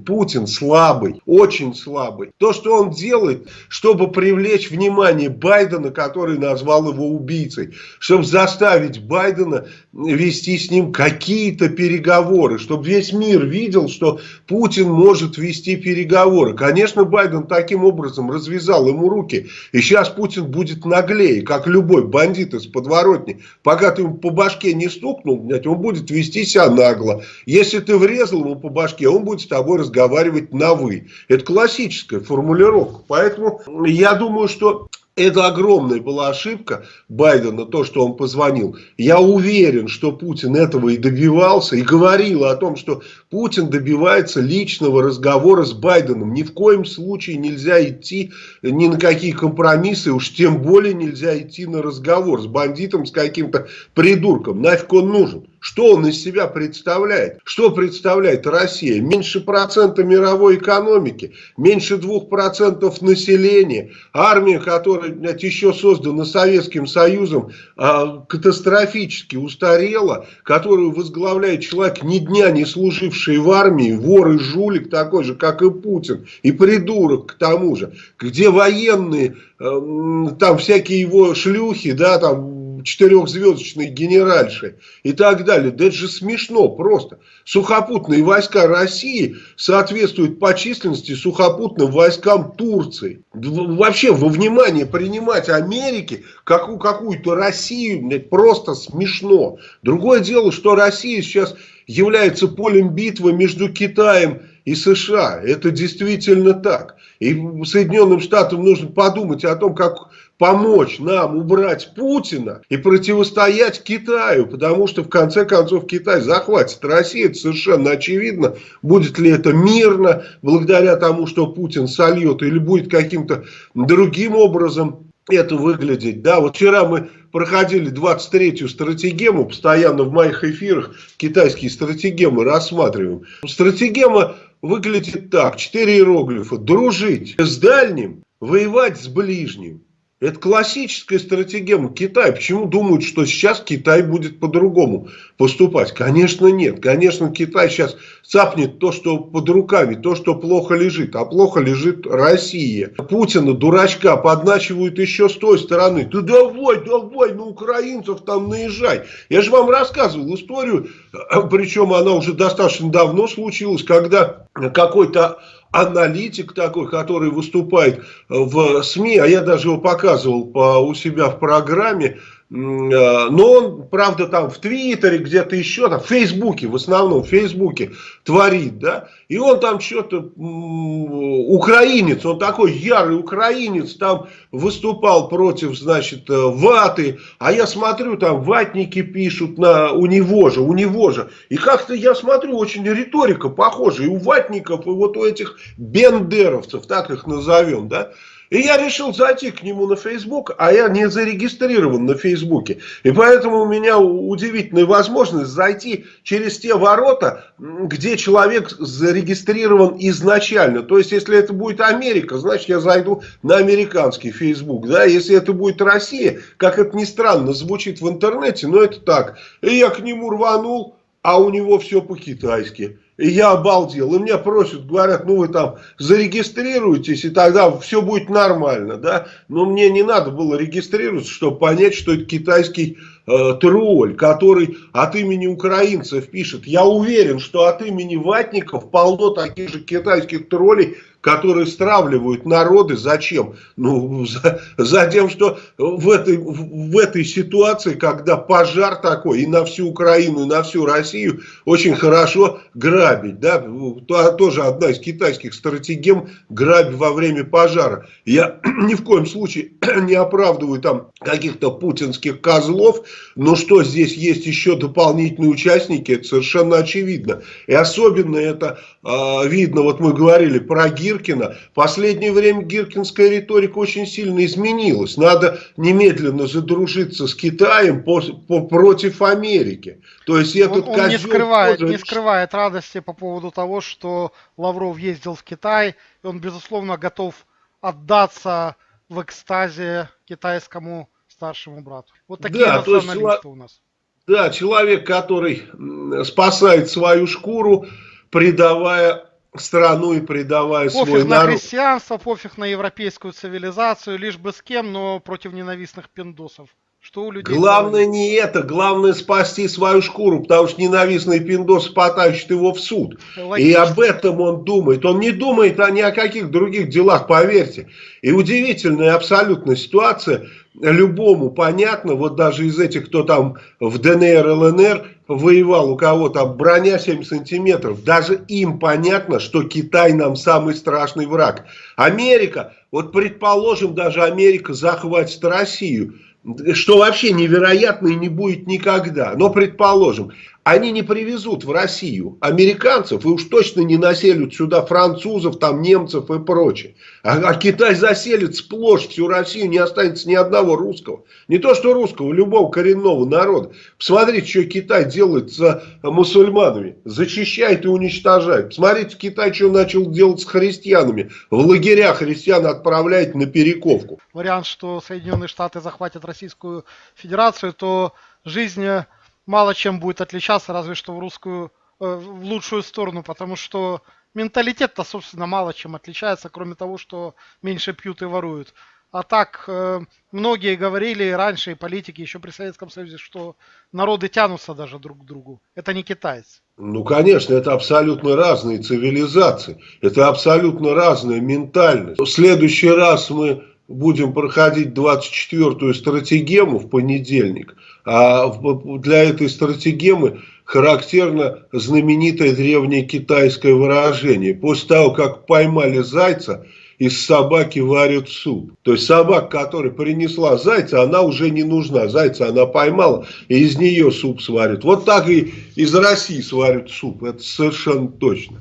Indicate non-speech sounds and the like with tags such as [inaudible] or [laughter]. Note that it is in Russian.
Путин слабый, очень слабый. То, что он делает, чтобы привлечь внимание Байдена, который назвал его убийцей, чтобы заставить Байдена вести с ним какие-то переговоры, чтобы весь мир видел, что Путин может вести переговоры. Конечно, Байден таким образом развязал ему руки, и сейчас Путин будет наглее, как любой бандит из подворотни. Пока ты ему по башке не стукнул, он будет вести себя нагло. Если ты врезал ему по башке, он будет с тобой разговаривать разговаривать на «вы». Это классическая формулировка. Поэтому я думаю, что это огромная была ошибка Байдена, то, что он позвонил. Я уверен, что Путин этого и добивался, и говорил о том, что Путин добивается личного разговора с Байденом. Ни в коем случае нельзя идти ни на какие компромиссы, уж тем более нельзя идти на разговор с бандитом, с каким-то придурком. Нафиг он нужен? Что он из себя представляет? Что представляет Россия? Меньше процента мировой экономики, меньше двух процентов населения, армия, которая блядь, еще создана Советским Союзом, а, катастрофически устарела, которую возглавляет человек ни дня не служивший в армии, вор и жулик такой же, как и Путин, и придурок к тому же, где военные, э, там всякие его шлюхи, да, там четырехзвездочной генеральши и так далее. Да это же смешно просто. Сухопутные войска России соответствуют по численности сухопутным войскам Турции. Вообще во внимание принимать Америки как какую-то Россию просто смешно. Другое дело, что Россия сейчас является полем битвы между Китаем и США. Это действительно так. И Соединенным Штатам нужно подумать о том, как помочь нам убрать Путина и противостоять Китаю, потому что в конце концов Китай захватит Россию, это совершенно очевидно. Будет ли это мирно, благодаря тому, что Путин сольет, или будет каким-то другим образом это выглядеть. Да, вот вчера мы проходили 23-ю стратегему, постоянно в моих эфирах китайские стратегемы рассматриваем. Стратегема выглядит так, четыре иероглифа. Дружить с дальним, воевать с ближним. Это классическая стратегия Китая. Почему думают, что сейчас Китай будет по-другому поступать? Конечно нет. Конечно Китай сейчас цапнет то, что под руками, то, что плохо лежит. А плохо лежит Россия. Путина, дурачка, подначивают еще с той стороны. Ты давай, давай на украинцев там наезжай. Я же вам рассказывал историю, причем она уже достаточно давно случилась, когда какой-то аналитик такой, который выступает в СМИ, а я даже его показывал по, у себя в программе, но он, правда, там в Твиттере, где-то еще, там, в Фейсбуке, в основном в Фейсбуке творит, да, и он там что-то, украинец, он такой ярый украинец, там выступал против, значит, э, ваты, а я смотрю, там ватники пишут на, у него же, у него же, и как-то я смотрю, очень риторика похожа, и у ватников, и вот у этих бендеровцев, так их назовем, да, и я решил зайти к нему на Facebook, а я не зарегистрирован на Фейсбуке. И поэтому у меня удивительная возможность зайти через те ворота, где человек зарегистрирован изначально. То есть, если это будет Америка, значит, я зайду на американский Facebook. Да? Если это будет Россия, как это ни странно звучит в интернете, но это так. И я к нему рванул, а у него все по-китайски. И я обалдел. И меня просят, говорят, ну вы там зарегистрируйтесь, и тогда все будет нормально. Да? Но мне не надо было регистрироваться, чтобы понять, что это китайский э, тролль, который от имени украинцев пишет. Я уверен, что от имени ватников полно таких же китайских троллей, которые стравливают народы. Зачем? Ну, за, за тем, что в этой, в этой ситуации, когда пожар такой и на всю Украину, и на всю Россию, очень хорошо грабить. Да? Тоже одна из китайских стратегем грабить во время пожара. Я [clears throat] ни в коем случае [clears throat] не оправдываю там каких-то путинских козлов, но что здесь есть еще дополнительные участники, это совершенно очевидно. И особенно это э, видно, вот мы говорили про Гир, Гиркина. В последнее время гиркинская риторика очень сильно изменилась. Надо немедленно задружиться с Китаем по, по, против Америки. То есть этот он, он не скрывает, тоже... не скрывает радости по поводу того, что Лавров ездил в Китай, и он, безусловно, готов отдаться в экстазе китайскому старшему брату. Вот такие да, националисты у нас. Да, человек, который спасает свою шкуру, предавая страну и предавая пофиг свой на народ. христианство, пофиг на европейскую цивилизацию, лишь бы с кем, но против ненавистных пиндосов. Что у людей Главное не это, главное спасти свою шкуру, потому что ненавистный пиндос потащит его в суд. Логично. И об этом он думает. Он не думает о ни о каких других делах, поверьте. И удивительная абсолютно ситуация. Любому понятно, вот даже из этих, кто там в ДНР, ЛНР воевал, у кого там броня 7 сантиметров, даже им понятно, что Китай нам самый страшный враг. Америка, вот предположим, даже Америка захватит Россию что вообще невероятно и не будет никогда. Но, предположим, они не привезут в Россию американцев и уж точно не населят сюда французов, там немцев и прочее. А, а Китай заселит сплошь всю Россию, не останется ни одного русского. Не то что русского, любого коренного народа. Посмотрите, что Китай делает с мусульманами. Зачищает и уничтожает. Посмотрите, Китай что начал делать с христианами. В лагеря христиан отправляет на перековку. Вариант, что Соединенные Штаты захватят Российскую Федерацию, то жизнь мало чем будет отличаться, разве что в русскую, э, в лучшую сторону, потому что менталитет-то, собственно, мало чем отличается, кроме того, что меньше пьют и воруют. А так, э, многие говорили раньше, и политики еще при Советском Союзе, что народы тянутся даже друг к другу. Это не китайцы. Ну, конечно, это абсолютно разные цивилизации. Это абсолютно разная ментальность. В следующий раз мы будем проходить 24-ю стратегему в понедельник. А для этой стратегемы характерно знаменитое древнее китайское выражение. После того, как поймали зайца, из собаки варят суп. То есть собака, которая принесла зайца, она уже не нужна. Зайца она поймала, и из нее суп сварят. Вот так и из России сварят суп. Это совершенно точно.